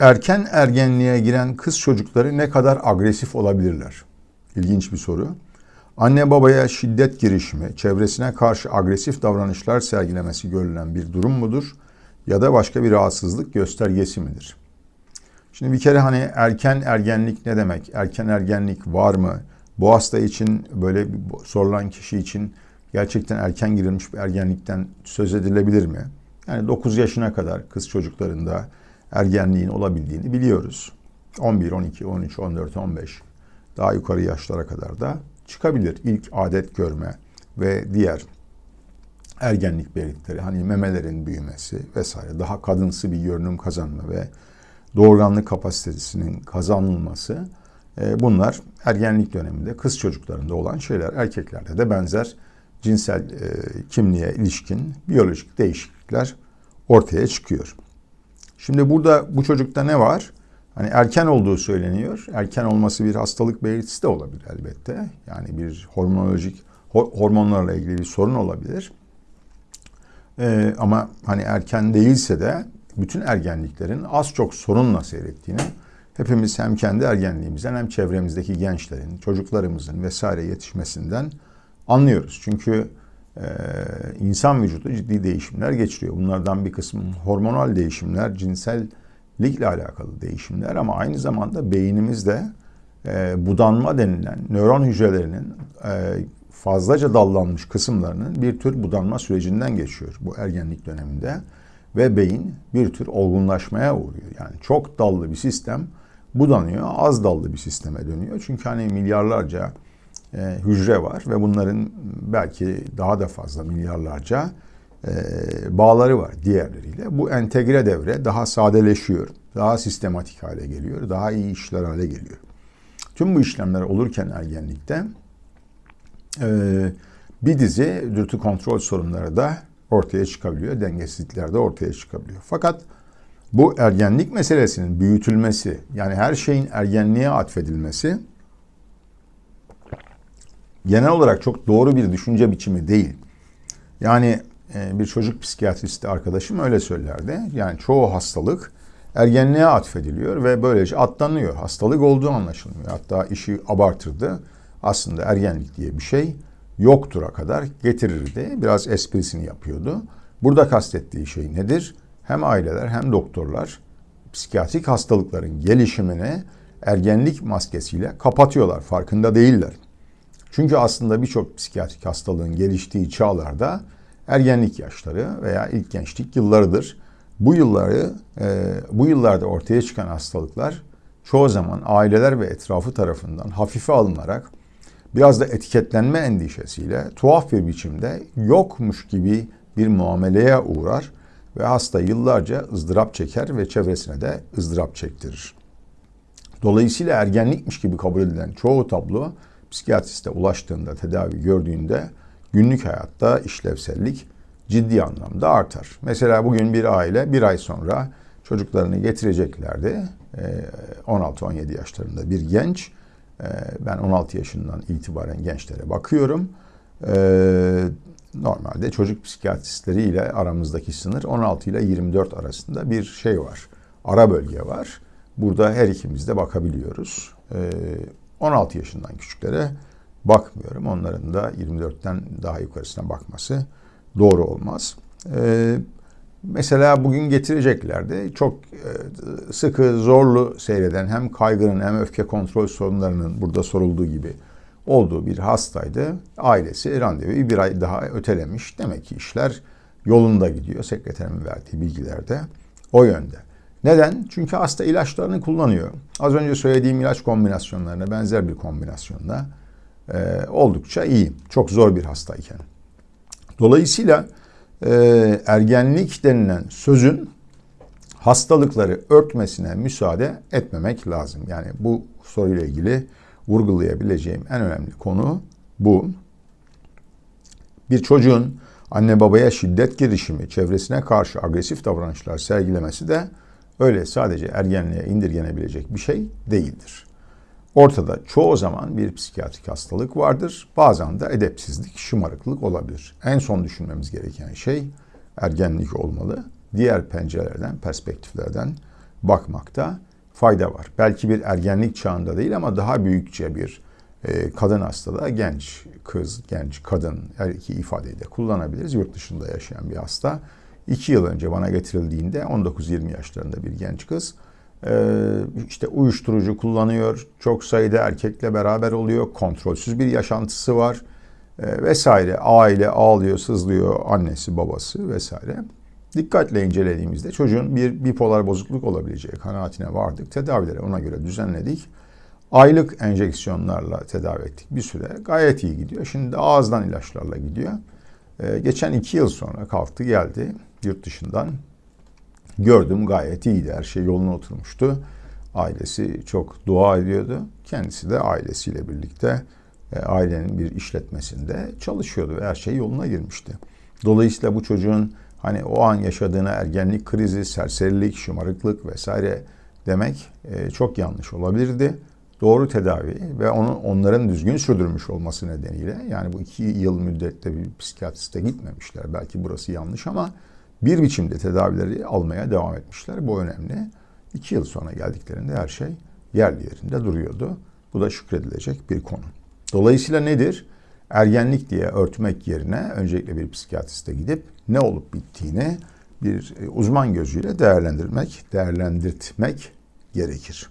Erken ergenliğe giren kız çocukları ne kadar agresif olabilirler? İlginç bir soru. Anne babaya şiddet girişimi, çevresine karşı agresif davranışlar sergilemesi görülen bir durum mudur? Ya da başka bir rahatsızlık göstergesi midir? Şimdi bir kere hani erken ergenlik ne demek? Erken ergenlik var mı? Bu hasta için böyle sorulan kişi için gerçekten erken girilmiş bir ergenlikten söz edilebilir mi? Yani 9 yaşına kadar kız çocuklarında ergenliğin olabildiğini biliyoruz. 11, 12, 13, 14, 15 daha yukarı yaşlara kadar da çıkabilir. İlk adet görme ve diğer ergenlik belirtileri hani memelerin büyümesi vesaire daha kadınsı bir görünüm kazanma ve doğurganlık kapasitesinin kazanılması e, bunlar ergenlik döneminde kız çocuklarında olan şeyler. Erkeklerde de benzer cinsel e, kimliğe ilişkin biyolojik değişiklikler ortaya çıkıyor. Şimdi burada bu çocukta ne var? Hani erken olduğu söyleniyor. Erken olması bir hastalık belirtisi de olabilir elbette. Yani bir hormonolojik hormonlarla ilgili bir sorun olabilir. Ee, ama hani erken değilse de bütün ergenliklerin az çok sorunla seyrettiğini hepimiz hem kendi ergenliğimizden hem çevremizdeki gençlerin, çocuklarımızın vesaire yetişmesinden anlıyoruz. Çünkü insan vücudu ciddi değişimler geçiriyor. Bunlardan bir kısmı hormonal değişimler, cinsellikle alakalı değişimler ama aynı zamanda beynimizde e, budanma denilen nöron hücrelerinin e, fazlaca dallanmış kısımlarının bir tür budanma sürecinden geçiyor bu ergenlik döneminde ve beyin bir tür olgunlaşmaya uğruyor. Yani çok dallı bir sistem budanıyor, az dallı bir sisteme dönüyor. Çünkü hani milyarlarca hücre var ve bunların belki daha da fazla milyarlarca e, bağları var diğerleriyle. Bu entegre devre daha sadeleşiyor, daha sistematik hale geliyor, daha iyi işler hale geliyor. Tüm bu işlemler olurken ergenlikte e, bir dizi dürtü kontrol sorunları da ortaya çıkabiliyor, dengesizlikler de ortaya çıkabiliyor. Fakat bu ergenlik meselesinin büyütülmesi, yani her şeyin ergenliğe atfedilmesi genel olarak çok doğru bir düşünce biçimi değil. Yani e, bir çocuk psikiyatristi arkadaşım öyle söylerdi. Yani çoğu hastalık ergenliğe atfediliyor ve böylece atlanıyor. Hastalık olduğu anlaşılmıyor. Hatta işi abartırdı. Aslında ergenlik diye bir şey yoktura kadar getirirdi. Biraz esprisini yapıyordu. Burada kastettiği şey nedir? Hem aileler hem doktorlar psikiyatrik hastalıkların gelişimini ergenlik maskesiyle kapatıyorlar. Farkında değiller. Çünkü aslında birçok psikiyatrik hastalığın geliştiği çağlarda ergenlik yaşları veya ilk gençlik yıllarıdır. Bu yılları, e, bu yıllarda ortaya çıkan hastalıklar çoğu zaman aileler ve etrafı tarafından hafife alınarak biraz da etiketlenme endişesiyle tuhaf bir biçimde yokmuş gibi bir muameleye uğrar ve hasta yıllarca ızdırap çeker ve çevresine de ızdırap çektirir. Dolayısıyla ergenlikmiş gibi kabul edilen çoğu tablo psikiyatriste ulaştığında, tedavi gördüğünde günlük hayatta işlevsellik ciddi anlamda artar. Mesela bugün bir aile bir ay sonra çocuklarını getireceklerdi. 16-17 ee, yaşlarında bir genç. Ee, ben 16 yaşından itibaren gençlere bakıyorum. Ee, normalde çocuk psikiyatristleriyle aramızdaki sınır 16 ile 24 arasında bir şey var. Ara bölge var. Burada her ikimiz de bakabiliyoruz. 16 yaşından küçüklere bakmıyorum. Onların da 24'ten daha yukarısına bakması doğru olmaz. Ee, mesela bugün getireceklerdi. Çok e, sıkı, zorlu seyreden hem kaygının hem öfke kontrol sorunlarının burada sorulduğu gibi olduğu bir hastaydı. Ailesi randevuyu bir ay daha ötelemiş. Demek ki işler yolunda gidiyor. Sekreterimin verdiği bilgilerde o yönde. Neden? Çünkü hasta ilaçlarını kullanıyor. Az önce söylediğim ilaç kombinasyonlarına benzer bir kombinasyonla e, oldukça iyi. Çok zor bir hastayken. Dolayısıyla e, ergenlik denilen sözün hastalıkları örtmesine müsaade etmemek lazım. Yani bu soruyla ilgili vurgulayabileceğim en önemli konu bu. Bir çocuğun anne babaya şiddet girişimi, çevresine karşı agresif davranışlar sergilemesi de öyle sadece ergenliğe indirgenebilecek bir şey değildir. Ortada çoğu zaman bir psikiyatrik hastalık vardır. Bazen de edepsizlik, şımarıklık olabilir. En son düşünmemiz gereken şey ergenlik olmalı. Diğer pencerelerden, perspektiflerden bakmakta fayda var. Belki bir ergenlik çağında değil ama daha büyükçe bir e, kadın hastada genç kız, genç kadın her iki ifadeyi de kullanabiliriz. Yurt dışında yaşayan bir hasta. İki yıl önce bana getirildiğinde 19-20 yaşlarında bir genç kız e, işte uyuşturucu kullanıyor, çok sayıda erkekle beraber oluyor, kontrolsüz bir yaşantısı var e, vesaire. Aile ağlıyor, sızlıyor, annesi, babası vesaire. Dikkatle incelediğimizde çocuğun bir bipolar bozukluk olabileceği kanaatine vardık. Tedavileri ona göre düzenledik. Aylık enjeksiyonlarla tedavi ettik bir süre. Gayet iyi gidiyor. Şimdi ağızdan ilaçlarla gidiyor. Ee, geçen iki yıl sonra kalktı geldi yurt dışından. Gördüm gayet iyiydi. Her şey yoluna oturmuştu. Ailesi çok dua ediyordu. Kendisi de ailesiyle birlikte e, ailenin bir işletmesinde çalışıyordu ve her şey yoluna girmişti. Dolayısıyla bu çocuğun hani o an yaşadığına ergenlik krizi, serserilik, şımarıklık vesaire demek e, çok yanlış olabilirdi. Doğru tedavi ve onun onların düzgün sürdürmüş olması nedeniyle yani bu iki yıl müddette bir psikiyatriste gitmemişler. Belki burası yanlış ama bir biçimde tedavileri almaya devam etmişler. Bu önemli. İki yıl sonra geldiklerinde her şey yerli yerinde duruyordu. Bu da şükredilecek bir konu. Dolayısıyla nedir? Ergenlik diye örtmek yerine öncelikle bir psikiyatriste gidip ne olup bittiğini bir uzman gözüyle değerlendirmek, değerlendirtmek gerekir.